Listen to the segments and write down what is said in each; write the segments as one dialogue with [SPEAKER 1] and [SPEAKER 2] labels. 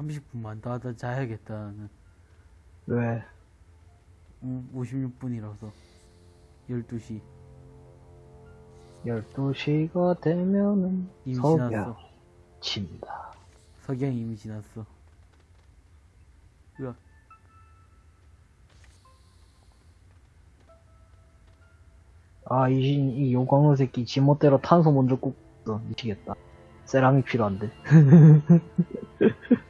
[SPEAKER 1] 30분만 더 하다 자야겠다, 나는.
[SPEAKER 2] 왜?
[SPEAKER 1] 응, 56분이라서. 12시.
[SPEAKER 2] 12시가 되면은
[SPEAKER 1] 이미
[SPEAKER 2] 석양
[SPEAKER 1] 지났어.
[SPEAKER 2] 친다.
[SPEAKER 1] 석양이 이미 지났어. 으악.
[SPEAKER 2] 아, 이, 신- 이 요광로 새끼 지멋대로 탄소 먼저 꽂어. 미치겠다. 세라믹 필요한데.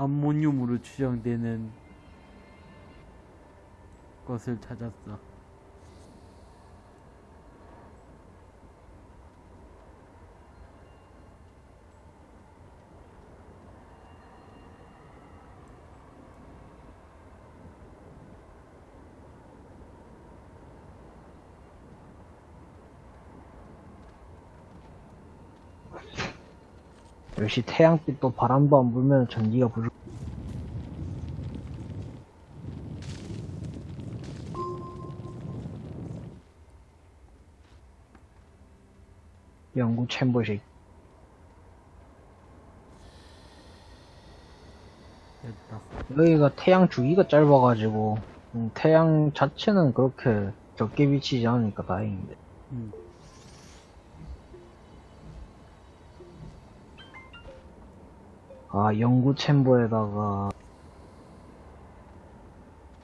[SPEAKER 1] 암모늄으로 추정되는 것을 찾았어.
[SPEAKER 2] 역시 태양빛도 바람도 안 불면 전기가 부족. 연구 챔버식. 여기가 태양 주기가 짧아가지고, 음, 태양 자체는 그렇게 적게 비치지 않으니까 다행인데.
[SPEAKER 1] 음.
[SPEAKER 2] 아, 연구 챔버에다가,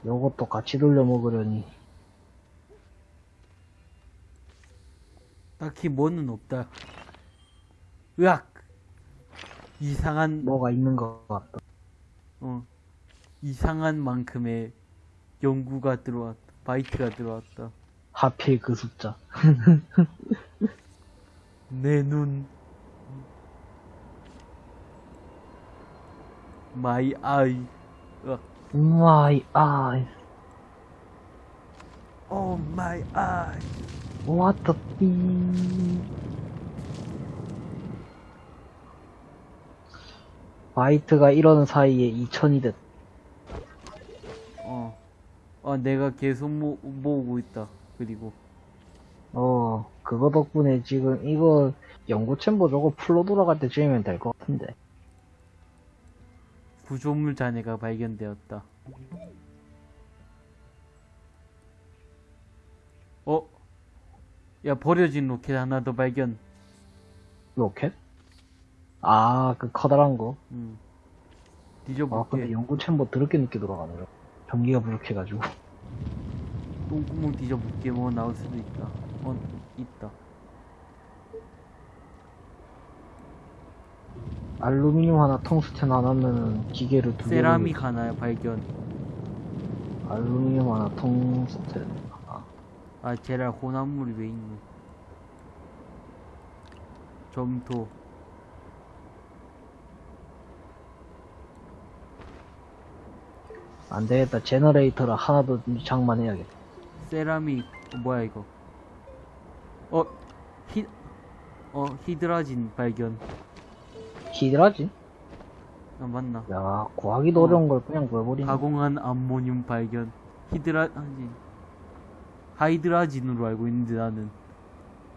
[SPEAKER 2] 요것도 같이 돌려 먹으려니.
[SPEAKER 1] 딱히 뭐는 없다. 으악! 이상한,
[SPEAKER 2] 뭐가 있는 것 같다.
[SPEAKER 1] 어, 이상한 만큼의 연구가 들어왔다. 바이트가 들어왔다.
[SPEAKER 2] 하필 그 숫자.
[SPEAKER 1] 내 눈. My eye. 으악.
[SPEAKER 2] My eyes.
[SPEAKER 1] Oh my eye.
[SPEAKER 2] What the f 바이트가 이러는 사이에 2000이 됐.
[SPEAKER 1] 어. 아, 내가 계속 모, 모으고 있다. 그리고.
[SPEAKER 2] 어, 그거 덕분에 지금 이거 연구 chamber 저거 풀로 돌아갈 때 지으면 될 것 같은데.
[SPEAKER 1] 구조물 잔해가 발견되었다. 어? 야, 버려진 로켓 하나 더 발견.
[SPEAKER 2] 로켓? 아, 그 커다란 거.
[SPEAKER 1] 음.
[SPEAKER 2] 아,
[SPEAKER 1] 뒤져볼게.
[SPEAKER 2] 근데 연구 챔버 더럽게 늦게 돌아가네요. 전기가 부족해가지고.
[SPEAKER 1] 똥구멍 뒤져볼게. 뭐 나올 수도 있다. 어, 있다.
[SPEAKER 2] 알루미늄 하나, 텅스텐 하나면은 기계를 두 개.
[SPEAKER 1] 세라믹 하나 발견.
[SPEAKER 2] 알루미늄 하나, 텅스텐 하나.
[SPEAKER 1] 아, 제랄 혼합물이 왜 있노? 점토.
[SPEAKER 2] 안 되겠다. generator를 하나 더 장만해야겠다.
[SPEAKER 1] 세라믹 어, 뭐야 이거 어 히, 어 히드라진 발견
[SPEAKER 2] 히드라진?
[SPEAKER 1] 아 맞나?
[SPEAKER 2] 야, 구하기도
[SPEAKER 1] 어.
[SPEAKER 2] 어려운 걸 그냥 구해버리네.
[SPEAKER 1] 가공한 암모늄 발견. 히드라진 하이드라진으로 알고 있는데 나는.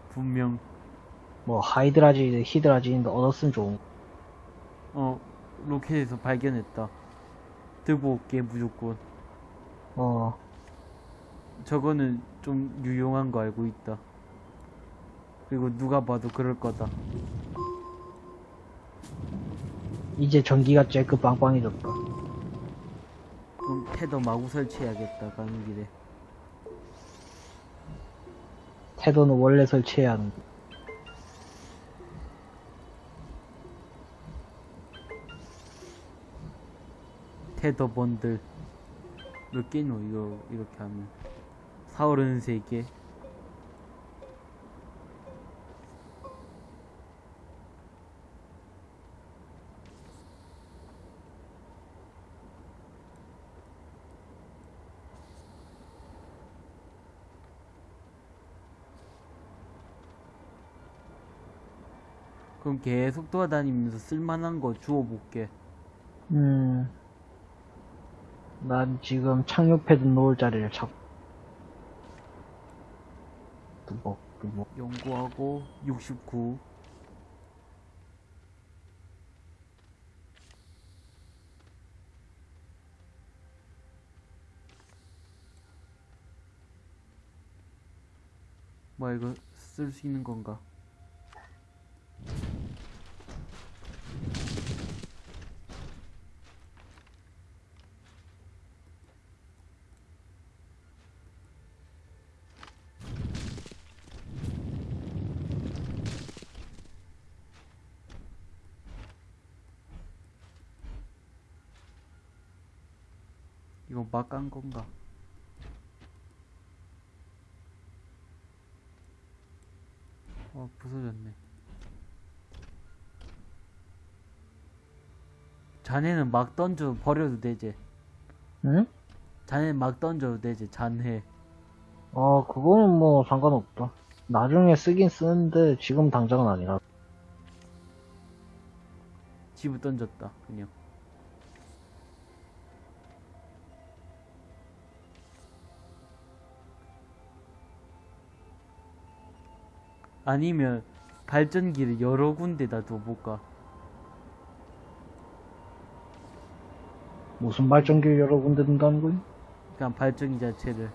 [SPEAKER 1] 분명.
[SPEAKER 2] 뭐, 하이드라진, 히드라진인데 얻었으면 좋은 거.
[SPEAKER 1] 어 로켓에서 발견했다. 들고 올게 무조건.
[SPEAKER 2] 어,
[SPEAKER 1] 저거는 좀 유용한 거 알고 있다. 그리고 누가 봐도 그럴 거다
[SPEAKER 2] 이제 전기가 쬐끔 빵빵해졌다.
[SPEAKER 1] 그럼 테더 마구 설치해야겠다 가는 길에
[SPEAKER 2] 태도는 원래 설치해야 하는 거.
[SPEAKER 1] 테더 번들 몇 개노 이거 이렇게 하면 4, 33개 계속 돌아다니면서 쓸만한 거 주워볼게
[SPEAKER 2] 음. 난 지금 착륙 패드 놓을 자리를 찾고. 또 뭐, 그 뭐.
[SPEAKER 1] 연구하고 69 뭐야 이거 쓸 수 있는 건가? 막깐 건가? 어, 부서졌네. 자네는 막 던져 버려도 되지.
[SPEAKER 2] 응?
[SPEAKER 1] 자네는 막 던져도 되지. 잔해.
[SPEAKER 2] 어, 그거는 뭐 상관없다. 나중에 쓰긴 쓰는데 지금 당장은 아니라.
[SPEAKER 1] 집을 던졌다. 그냥. 아니면 발전기를 여러 군데다 둬볼까?
[SPEAKER 2] 무슨 발전기를 여러 군데 둔다는 거니?
[SPEAKER 1] 그냥 발전기 자체를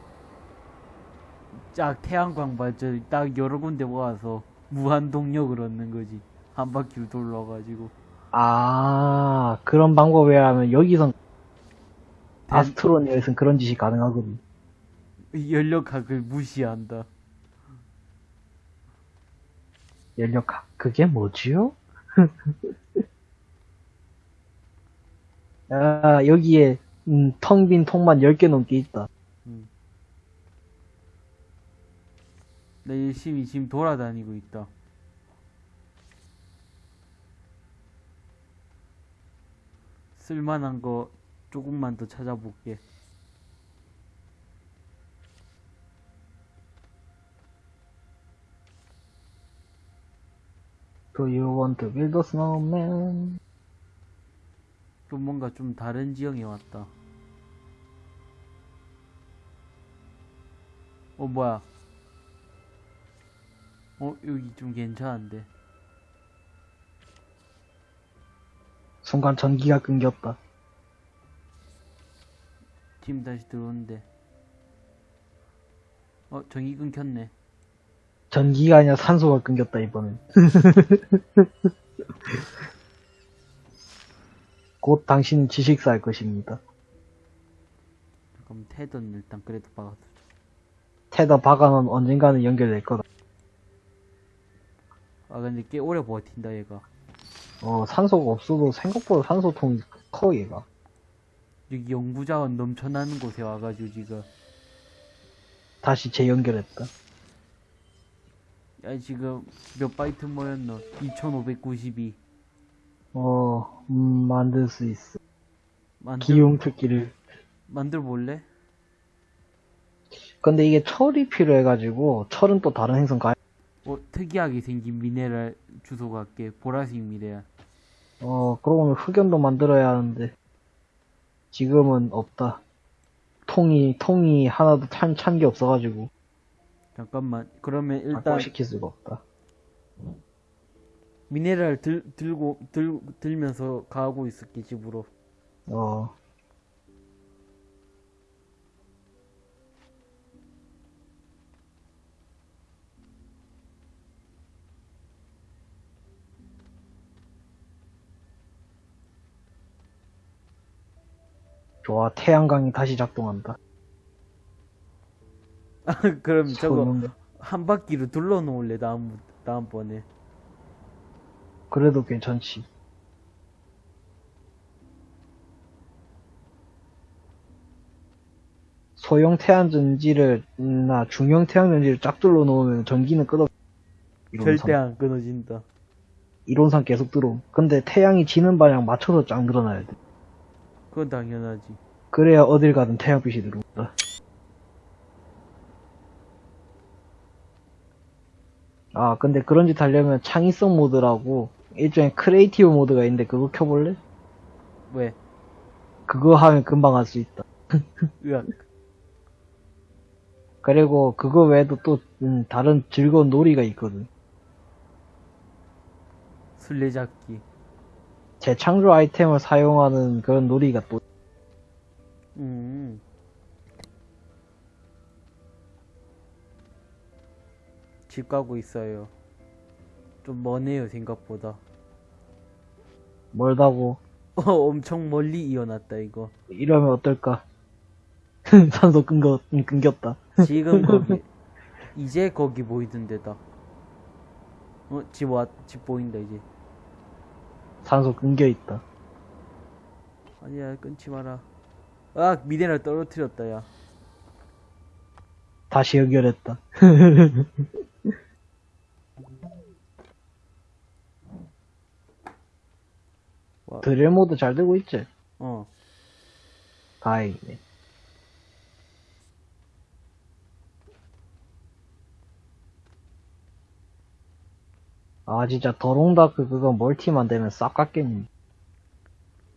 [SPEAKER 1] 쫙 태양광 발전 딱 여러 군데 모아서 무한 동력을 얻는 거지 한 바퀴를 돌려가지고
[SPEAKER 2] 아, 그런 방법이라면 여기선
[SPEAKER 1] 대-
[SPEAKER 2] 아스트로니아에선 그런 짓이 가능하거든.
[SPEAKER 1] 연력학을 무시한다
[SPEAKER 2] 연력학. 그게 뭐지요? 아, 여기에, 음, 텅 빈 통만 10개 넘게 있다.
[SPEAKER 1] 나 열심히 지금 돌아다니고 있다 쓸만한 거 조금만 더 찾아볼게
[SPEAKER 2] Do you want to build a snowman?
[SPEAKER 1] 또 뭔가 좀 다른 지형에 왔다. 어 뭐야? 어 여기 좀 괜찮은데.
[SPEAKER 2] 순간 전기가 끊겼다.
[SPEAKER 1] 지금 다시 들어오는데. 어 전기 끊겼네
[SPEAKER 2] 전기가 아니라 산소가 끊겼다, 이번엔. 곧 당신은 지식사 할 것입니다.
[SPEAKER 1] 그럼 tether 일단 그래도 박아두자
[SPEAKER 2] tether 박아는 언젠가는 연결될 거다.
[SPEAKER 1] 아 근데 꽤 오래 버틴다 얘가
[SPEAKER 2] 어, 산소가 없어도 생각보다 산소통이 커, 얘가.
[SPEAKER 1] 여기 연구자원 넘쳐나는 곳에 와가지고 지금
[SPEAKER 2] 다시 재연결했다.
[SPEAKER 1] 야 지금 몇 바이트 모였노 2592
[SPEAKER 2] 어, 음, 만들 수 있어.
[SPEAKER 1] 만들,
[SPEAKER 2] 기용 특기를.
[SPEAKER 1] 만들 볼래?
[SPEAKER 2] 근데 이게 철이 필요해가지고, 철은 또 다른 행성 가,
[SPEAKER 1] 어 특이하게 생긴 미네랄 주소 갈게 보라색 미네랄
[SPEAKER 2] 어, 그러고 보면 흑연도 만들어야 하는데, 지금은 없다. 통이, 통이 하나도 찬, 찬 게 없어가지고,
[SPEAKER 1] 잠깐만 그러면 일단
[SPEAKER 2] 발전시킬 수가 없다.
[SPEAKER 1] 미네랄 들, 들고 들, 들면서 가고 있을게 집으로
[SPEAKER 2] 어, 좋아, 태양광이 다시 작동한다.
[SPEAKER 1] 그럼 저거
[SPEAKER 2] 소용없네.
[SPEAKER 1] 한 바퀴로 둘러 놓을래 다음 다음번에
[SPEAKER 2] 그래도 괜찮지. 소형 태양전지를, 음, 나 중형 태양전지를 쫙 둘러 놓으면 전기는 끄덕, 이론상.
[SPEAKER 1] 절대 안 끊어진다
[SPEAKER 2] 이론상 계속 들어옴. 근데 태양이 지는 방향 맞춰서 쫙 늘어나야 돼.
[SPEAKER 1] 그건 당연하지
[SPEAKER 2] 그래야 어딜 가든 태양빛이 들어온다. 아, 근데 그런 짓 하려면 창의성 모드라고 일종의 creative mode가 있는데 그거 켜볼래?
[SPEAKER 1] 왜?
[SPEAKER 2] 그거 하면 금방 할 수 있다.
[SPEAKER 1] 으악
[SPEAKER 2] 그리고 그거 외에도 또 음, 다른 즐거운 놀이가 있거든.
[SPEAKER 1] 술래잡기.
[SPEAKER 2] 재창조 아이템을 사용하는 그런 놀이가 또
[SPEAKER 1] 음. 집 가고 있어요. 좀 머네요, 생각보다.
[SPEAKER 2] 멀다고
[SPEAKER 1] 어, 엄청 멀리 이어놨다, 이거.
[SPEAKER 2] 이러면 어떨까? 산소 끊겨, 음, 끊겼다.
[SPEAKER 1] 지금 거기, 이제 거기 보이던 데다. 어, 집 왔, 집 보인다, 이제.
[SPEAKER 2] 산소 끊겨 있다.
[SPEAKER 1] 아니야, 끊지 마라. 아, 미네랄 떨어뜨렸다, 야.
[SPEAKER 2] 다시 연결했다. 드릴 모드 잘 되고 있지?
[SPEAKER 1] 어.
[SPEAKER 2] 다행이네. 아 진짜 더롱다크 그거 멀티만 되면 싹 깎겠니?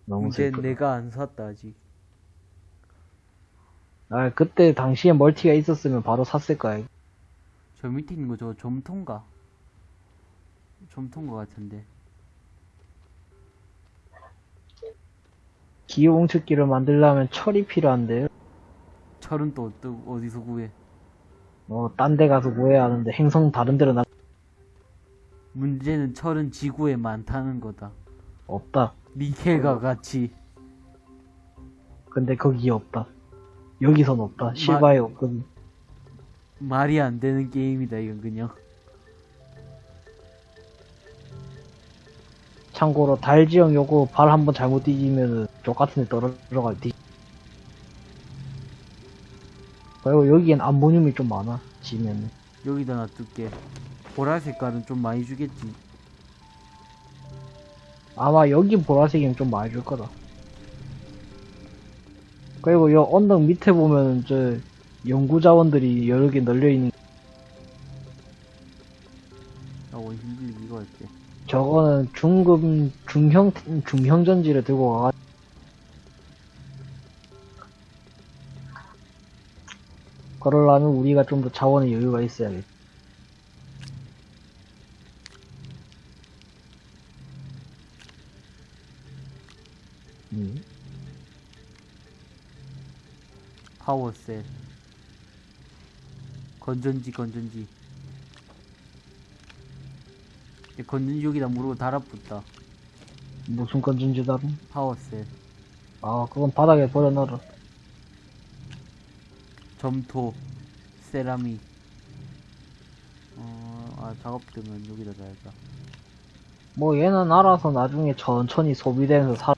[SPEAKER 2] 너무
[SPEAKER 1] 이제
[SPEAKER 2] 슬프다.
[SPEAKER 1] 내가 안 샀다, 아직.
[SPEAKER 2] 아 그때 당시에 멀티가 있었으면 바로 샀을 거야.
[SPEAKER 1] 저 밑에 있는 거 저거 점통가? 점통가 같은데.
[SPEAKER 2] 기어 뭉치기를 만들려면 철이 필요한데요.
[SPEAKER 1] 철은 또 어떠- 어디서 구해?
[SPEAKER 2] 어, 딴데 가서 구해야 하는데 행성 다른 데로 나
[SPEAKER 1] 문제는 철은 지구에 많다는 거다.
[SPEAKER 2] 없다.
[SPEAKER 1] 니켈과 같이.
[SPEAKER 2] 근데 거기에 없다. 여기선 없다. 실바에 없거든.
[SPEAKER 1] 말이 안 되는 게임이다, 이건 그냥.
[SPEAKER 2] 참고로 달지형 요거 발 한번 잘못 뒤지면은 족같은 데 떨어져갈 뒤. 그리고 여기엔 암모늄이 좀 많아. 지면은.
[SPEAKER 1] 여기다 놔둘게. 보라 색깔은 좀 많이 주겠지.
[SPEAKER 2] 아마 여기 보라색이면 좀 많이 줄 거다. 그리고 요 언덕 밑에 보면은 저 연구자원들이 여러 개 널려 있는
[SPEAKER 1] 나 원심 빌리 이거 할게.
[SPEAKER 2] 저거는 중급 중형 중형 전지를 들고 가. 그러려면 우리가 좀 더 자원의 여유가 있어야겠. 음.
[SPEAKER 1] 파워셀. 건전지, 건전지. 건전지 여기다 무르고 달아붙다.
[SPEAKER 2] 무슨 건전지 다른?
[SPEAKER 1] 파워셀.
[SPEAKER 2] 아, 그건 바닥에 버려놔라.
[SPEAKER 1] 점토. 세라믹. 어, 아, 작업되면 여기다 놔야겠다.
[SPEAKER 2] 뭐 얘는 알아서 나중에 천천히 소비되면서 사.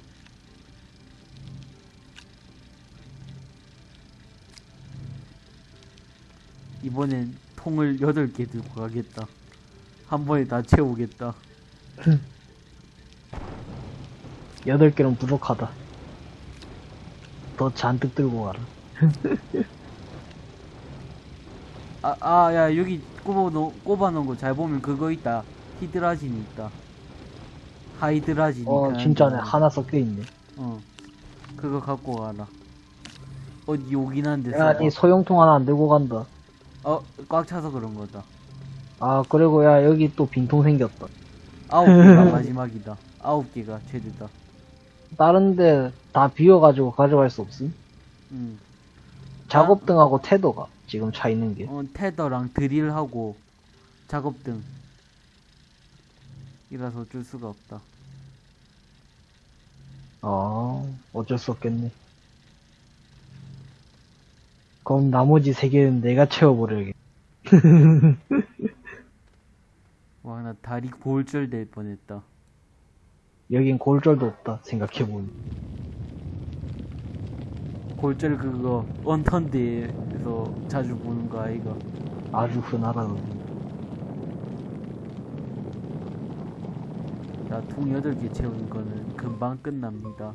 [SPEAKER 1] 이번엔 통을 8개 들고 가겠다. 한 번에 다 채우겠다.
[SPEAKER 2] 여덟 개는 부족하다. 더 잔뜩 들고 가라.
[SPEAKER 1] 아, 아, 야, 여기 꼽아 놓, 꼽아 놓은 거 잘 보면 그거 있다. 히드라진 있다. 하이드라진.
[SPEAKER 2] 어, 진짜네. 하나 섞여 있네.
[SPEAKER 1] 어. 그거 갖고 가라. 어디 오긴 한데.
[SPEAKER 2] 야. 니 소형통 하나 안 들고 간다.
[SPEAKER 1] 어, 꽉 차서 그런 거다.
[SPEAKER 2] 아, 그리고 야, 여기 또 빈통 생겼다.
[SPEAKER 1] 아홉 개가 마지막이다. 아홉 개가 최대다.
[SPEAKER 2] 다른데 다 비워가지고 가져갈 수 없음?
[SPEAKER 1] 음.
[SPEAKER 2] 작업등하고 태도가 지금 차 있는 게.
[SPEAKER 1] 어, 테더랑 드릴하고 작업등. 이라서 어쩔 수가 없다.
[SPEAKER 2] 아, 어쩔 수 없겠네. 그럼 나머지 세 개는 내가 채워버려야겠.
[SPEAKER 1] 와, 나 다리 골절 될 뻔했다.
[SPEAKER 2] 여긴 골절도 없다, 생각해보니.
[SPEAKER 1] 골절 그거 언턴데에서 자주 보는 거 아이가.
[SPEAKER 2] 아주 흔하다, 그거.
[SPEAKER 1] 야, 통 8개 채우는 거는 금방 끝납니다.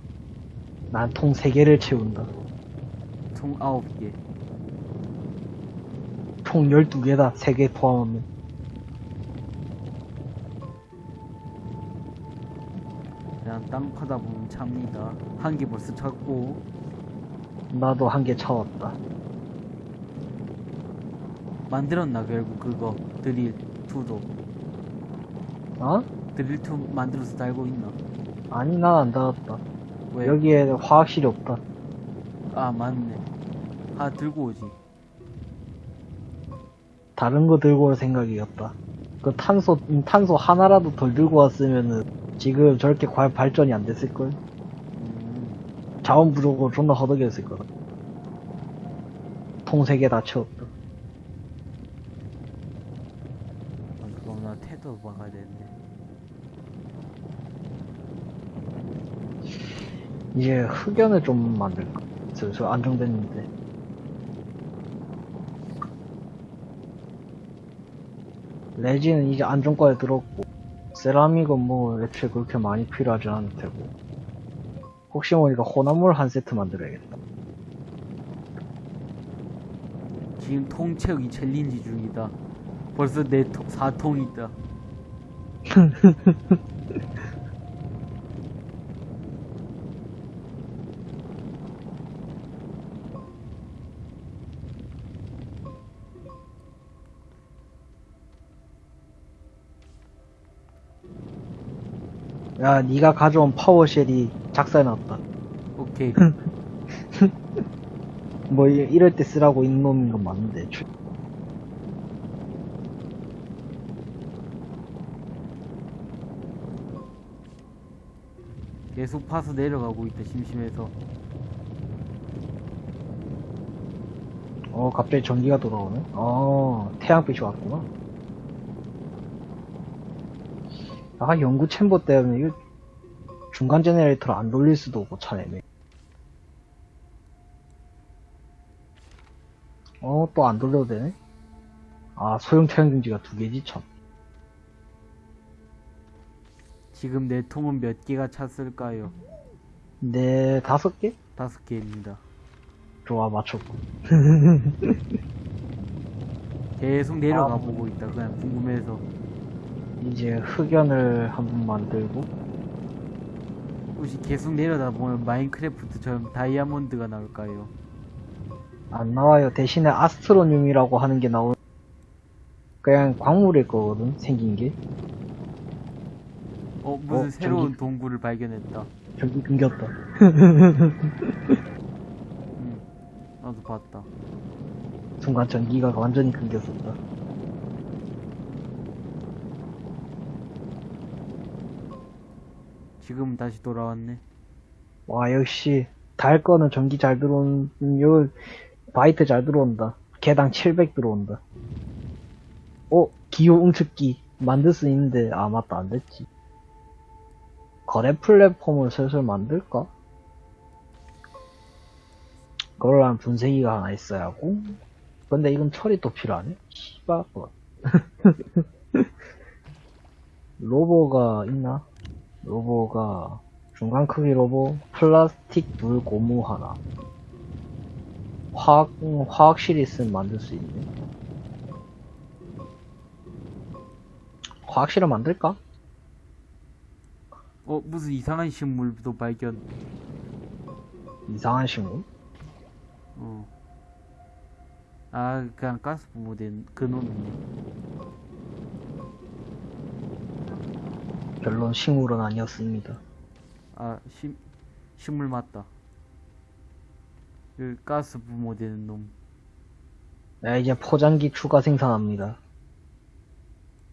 [SPEAKER 2] 난통세 개를 채운다.
[SPEAKER 1] 통 9개.
[SPEAKER 2] 총 12개다, 세개 포함하면.
[SPEAKER 1] 그냥 땅 파다 보면 찹니다. 한 개 벌써 찼고,
[SPEAKER 2] 나도 한 개 차왔다.
[SPEAKER 1] 만들었나 결국 그거 드릴 2도
[SPEAKER 2] 어?
[SPEAKER 1] 드릴 2 만들어서 달고 있나
[SPEAKER 2] 아니, 난안 닫았다.
[SPEAKER 1] 왜?
[SPEAKER 2] 여기에 화학실이 없다.
[SPEAKER 1] 아 맞네 하 들고 오지
[SPEAKER 2] 다른 거 들고 올 생각이었다. 그 탄소, 음, 탄소 하나라도 덜 들고 왔으면은 지금 저렇게 발전이 안 됐을걸?
[SPEAKER 1] 음,
[SPEAKER 2] 자원 부족으로 존나 허덕였을 거다. 통세개다 채웠다.
[SPEAKER 1] 아, 그럼 나 태도 박아야 되는데
[SPEAKER 2] 이제 흑연을 좀 만들까? 슬슬 안정됐는데. 레지는 이제 안정과에 들었고, 세라믹은 뭐 애초에 그렇게 많이 필요하지 않을 테고. 혹시 모르니까 혼합물 한 세트 만들어야겠다.
[SPEAKER 1] 지금 통 채우기 챌린지 중이다 벌써 내 통, 4통 있다
[SPEAKER 2] 야, 네가 가져온 파워쉘이 작살났다.
[SPEAKER 1] 오케이
[SPEAKER 2] 뭐 이- 이럴 때 쓰라고 있는 건 맞는데. 주-
[SPEAKER 1] 계속 파서 내려가고 있다 심심해서
[SPEAKER 2] 어, 갑자기 전기가 돌아오네. 어, 태양빛이 왔구나. 아, 연구 챔버 때문에 이거 중간 제네레이터를 안 돌릴 수도 없고 차네네. 어, 또 안 돌려도 되네? 아, 소형 태양중지가 두 개지, 참.
[SPEAKER 1] 지금 내 통은 몇 개가 찼을까요?
[SPEAKER 2] 네, 다섯 개?
[SPEAKER 1] 다섯 개입니다
[SPEAKER 2] 좋아, 맞췄고.
[SPEAKER 1] 계속 내려가
[SPEAKER 2] 아.
[SPEAKER 1] 보고 있다 그냥 궁금해서
[SPEAKER 2] 이제 흑연을 한번 만들고,
[SPEAKER 1] 혹시 계속 내려다 보면 마인크래프트처럼 다이아몬드가 나올까요?
[SPEAKER 2] 안 나와요. 대신에 아스트로늄이라고 하는 게 나오 그냥 광물일 거거든, 생긴 게.
[SPEAKER 1] 어 무슨
[SPEAKER 2] 어,
[SPEAKER 1] 새로운
[SPEAKER 2] 전기-
[SPEAKER 1] 동굴을 발견했다
[SPEAKER 2] 전기 끊겼다.
[SPEAKER 1] 응 나도 봤다
[SPEAKER 2] 순간 전기가 완전히 끊겼었다.
[SPEAKER 1] 지금 다시 돌아왔네
[SPEAKER 2] 와, 역시, 달 거는 전기 잘 들어온, 음, 요, 바이트 잘 들어온다. 개당 700 들어온다. 어, 기호 응축기. 만들 수 있는데, 아, 맞다, 안 됐지. 거래 플랫폼을 슬슬 만들까? 그러려면 분쇄기가 하나 있어야 하고. 근데 이건 철이 또 필요하네? 씨발, 뭐. 로보가 있나? 로보가 중간 크기 로보, 플라스틱 둘 고무 하나. 화학, 음, 화학실이 있으면 만들 수 있네. 화학실을 만들까?
[SPEAKER 1] 어 무슨 이상한 식물도 발견
[SPEAKER 2] 이상한 식물?
[SPEAKER 1] 어. 아 그냥 가스 부모된 그놈이네
[SPEAKER 2] 별론 식물은 아니었습니다.
[SPEAKER 1] 아 식, 식물 맞다 그 가스 부모되는 놈
[SPEAKER 2] 야, 이제 포장기 추가 생산합니다.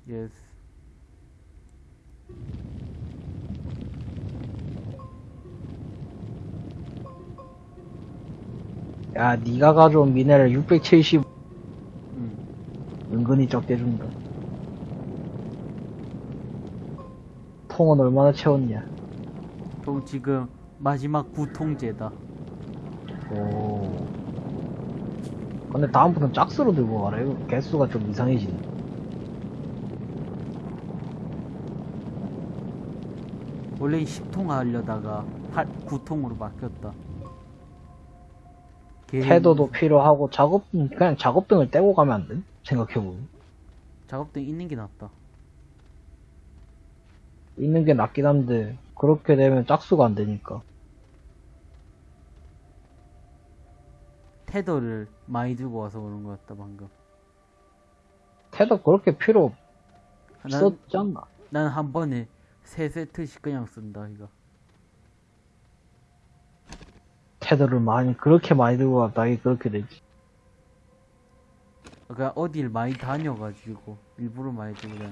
[SPEAKER 1] yes
[SPEAKER 2] 야, 네가 가져온 미네랄 670
[SPEAKER 1] 응.
[SPEAKER 2] 은근히 적게 준다. 통은 얼마나 채웠냐?
[SPEAKER 1] 또 지금 마지막 구통째다
[SPEAKER 2] 오. 근데 다음부터는 짝수로 들고 가라. 이거 개수가 좀 이상해지네.
[SPEAKER 1] 원래 10통 하려다가 8, 9통으로 바뀌었다
[SPEAKER 2] 태도도 필요하고 작업 그냥 작업등을 떼고 가면 안 돼? 생각해보면
[SPEAKER 1] 작업등 있는 게 낫다
[SPEAKER 2] 있는 게 낫긴 한데 그렇게 되면 짝수가 안 되니까
[SPEAKER 1] 테더를 많이 들고 와서 그런 것 같다 방금
[SPEAKER 2] 테더 그렇게 필요
[SPEAKER 1] 난,
[SPEAKER 2] 없었지 않나?
[SPEAKER 1] 난한 번에 세 세트씩 그냥 쓴다 이거
[SPEAKER 2] 테더를 많이, 그렇게 많이 들고 갔다, 이게 그렇게 되지.
[SPEAKER 1] 그러니까 어딜 많이 다녀가지고 일부러 많이 들고 다녀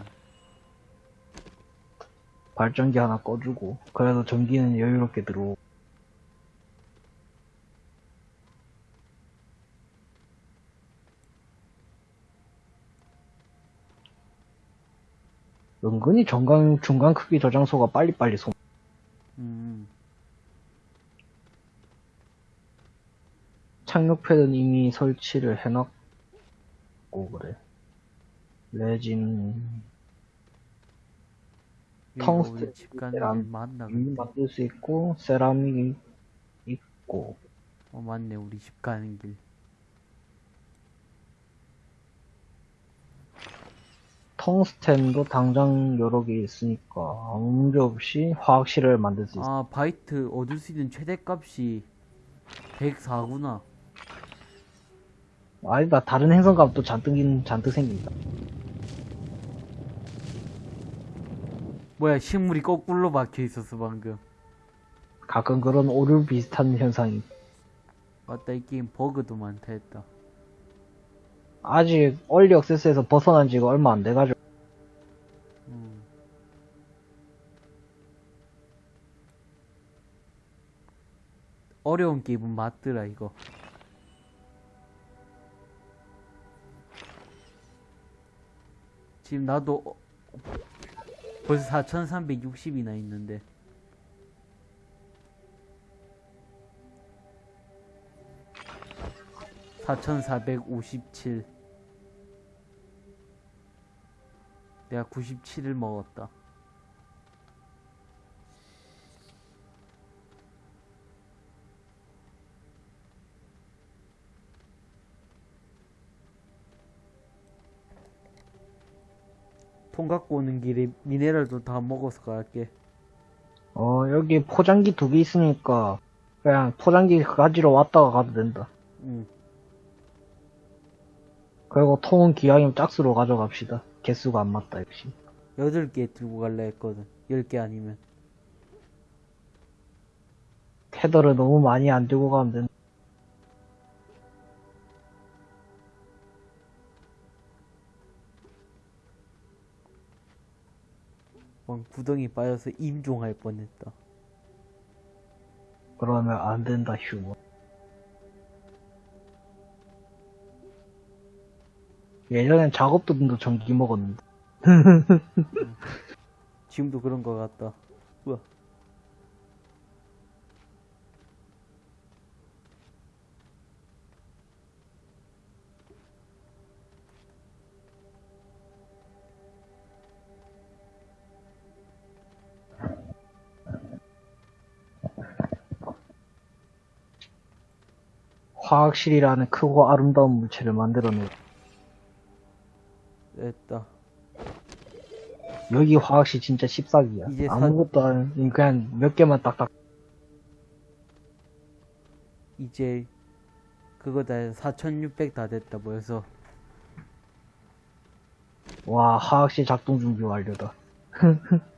[SPEAKER 2] 발전기 하나 꺼주고, 그래도 전기는 여유롭게 들어오고. 은근히 중간, 중간 크기 저장소가 빨리빨리 소,
[SPEAKER 1] 음
[SPEAKER 2] 착륙 패드는 이미 설치를 해놨고, 그래. 레진, 텅스텐
[SPEAKER 1] 집 가는
[SPEAKER 2] 계란
[SPEAKER 1] 길 맞나
[SPEAKER 2] 이
[SPEAKER 1] 근데
[SPEAKER 2] 만들 수 있고, 세라믹이 있고,
[SPEAKER 1] 어 맞네. 우리 집 가는 길.
[SPEAKER 2] 텅스텐도 당장 여러 개 있으니까 아무 문제 없이 화학실을 만들 수 있어.
[SPEAKER 1] 아 바이트 얻을 수 있는 최대값이 104구나.
[SPEAKER 2] 아니다, 다른 행성값도 잔뜩, 있- 잔뜩 생긴다.
[SPEAKER 1] 뭐야 식물이 거꾸로 박혀 있었어 방금
[SPEAKER 2] 가끔 그런 오류 비슷한 현상이.
[SPEAKER 1] 맞다 이 게임 버그도 많다 했다
[SPEAKER 2] 아직 얼리 액세스에서 벗어난 지가 얼마 안 돼가지고.
[SPEAKER 1] 음. 어려운 게임은 맞더라 이거 지금 나도 어- 벌써 4360이나 있는데. (4457) 내가 97을 먹었다 통 갖고 오는 길에 미네랄도 다 먹어서 갈게.
[SPEAKER 2] 어, 여기 포장기 두 개 있으니까 그냥 포장기 가지러 왔다가 가도 된다.
[SPEAKER 1] 응.
[SPEAKER 2] 그리고 통은 기왕이면 짝수로 가져갑시다. 개수가 안 맞다, 역시.
[SPEAKER 1] 여덟 개 들고 갈라 했거든. 열 개 아니면.
[SPEAKER 2] 테더를 너무 많이 안 들고 가면 된다.
[SPEAKER 1] 구덩이 빠져서 임종할 뻔했다.
[SPEAKER 2] 그러면 안 된다, 휴먼. 예전엔 작업도 분도 전기 먹었는데.
[SPEAKER 1] 지금도 그런 거 같다. 우와.
[SPEAKER 2] 화학실이라는 크고 아름다운 물체를 만들어내.
[SPEAKER 1] 됐다.
[SPEAKER 2] 여기 화학실 진짜 씹사기야.
[SPEAKER 1] 이제 사-
[SPEAKER 2] 아무것도 안, 그냥 몇 개만 딱딱.
[SPEAKER 1] 이제 그거 다 해서 4600 다 됐다 뭐여서
[SPEAKER 2] 와, 화학실 작동 준비 완료다.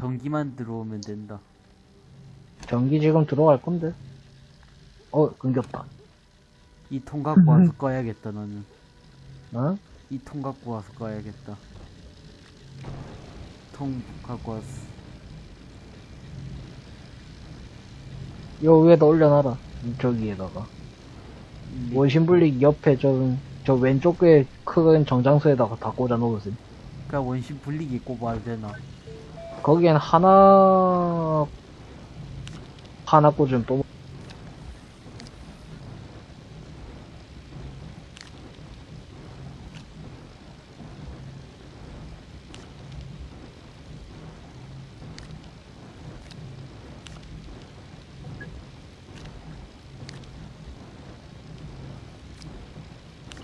[SPEAKER 1] 전기만 들어오면 된다.
[SPEAKER 2] 전기 지금 들어갈 건데. 어, 끊겼다.
[SPEAKER 1] 이 통 갖고 와서 꺼야겠다 너는.
[SPEAKER 2] 어?
[SPEAKER 1] 이 통 갖고 와서 꺼야겠다. 통 갖고 왔어.
[SPEAKER 2] 요 위에다 올려놔라. 저기에다가.
[SPEAKER 1] 이-
[SPEAKER 2] 원심분리 옆에 저, 저 왼쪽 에 큰 정장소에다가 다 꽂아 놓으세요.
[SPEAKER 1] 그냥 원심 분리기 꼽아도 되나?
[SPEAKER 2] 거기엔 하나, 하나 꽂으면 또,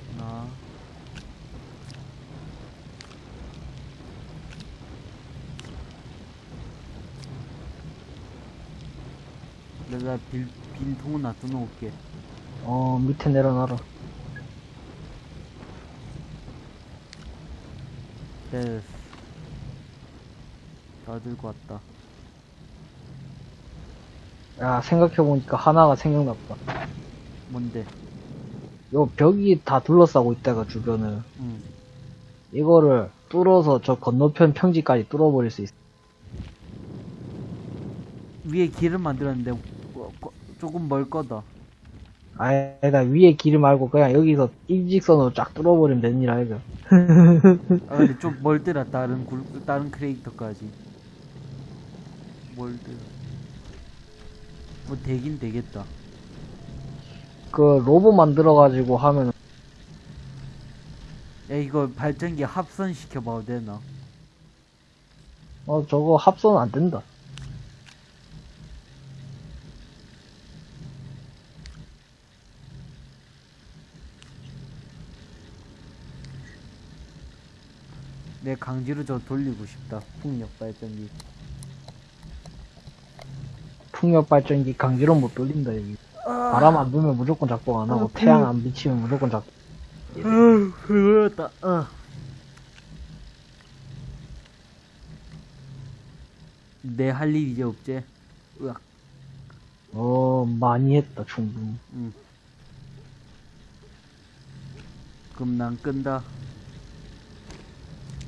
[SPEAKER 1] 나. 내가 빈, 빈 통은 놔둬 놓을게.
[SPEAKER 2] 어, 밑에 내려놔라.
[SPEAKER 1] 됐어. 다 들고 왔다.
[SPEAKER 2] 야, 생각해보니까 하나가 생각났다.
[SPEAKER 1] 뭔데?
[SPEAKER 2] 요 벽이 다 둘러싸고 있다가 주변을.
[SPEAKER 1] 응.
[SPEAKER 2] 이거를 뚫어서 저 건너편 평지까지 뚫어버릴 수 있어.
[SPEAKER 1] 위에 길을 만들었는데 조금 멀 거다.
[SPEAKER 2] 아니다, 위에 길을 말고 그냥 여기서 일직선으로 쫙 뚫어버리면 일 아이가.
[SPEAKER 1] 아 근데 좀 멀더라 다른 굴 다른 크리에이터까지. 멀더라. 뭐 되긴 되겠다.
[SPEAKER 2] 그 로봇 만들어가지고 하면
[SPEAKER 1] 야 이거 발전기 합선 시켜봐도 되나?
[SPEAKER 2] 어 저거 합선 안 된다.
[SPEAKER 1] 내 강제로 저 돌리고 싶다. 풍력 발전기.
[SPEAKER 2] 풍력 발전기 강제로 못 돌린다 여기. 바람 안 불면 무조건 작동 안 하고 태양 안 비치면 무조건 작동.
[SPEAKER 1] 아휴 그거였다. 어. 내할 일 이제 없지? 으악.
[SPEAKER 2] 어 많이 했다 충분히.
[SPEAKER 1] 응. 그럼 난 끈다.